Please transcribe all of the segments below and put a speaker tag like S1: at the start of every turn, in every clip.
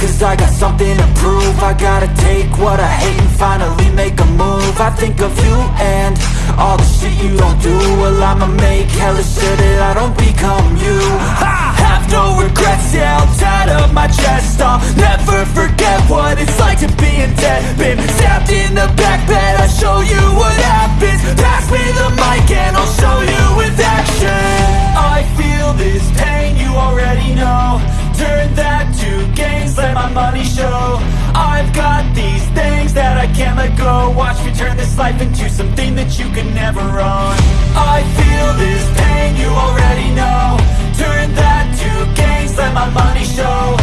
S1: Cause I got something to prove. I gotta take what I hate and finally make a move. I think of you and all the shit you don't do. Well I'ma make hella sure that I don't become you. I have no regrets, yeah, I'll tie up my chest. I'll never forget what it's like to be in debt. Been stabbed in the back bed, I'll show you can't let go Watch me turn this life into something that you can never own. I feel this pain, you already know. Turn that to gains, let my money show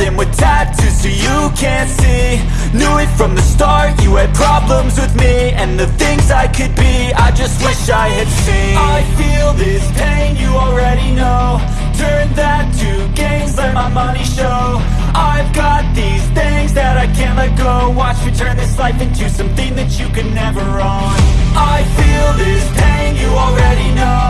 S1: them with tattoos so you can't see. Knew it from the start, you had problems with me. And the things I could be, I just wish I had seen. I feel this pain, you already know. Turn that to gains, let my money show. I've got these things that I can't let go. Watch me turn this life into something that you could never own. I feel this pain, you already know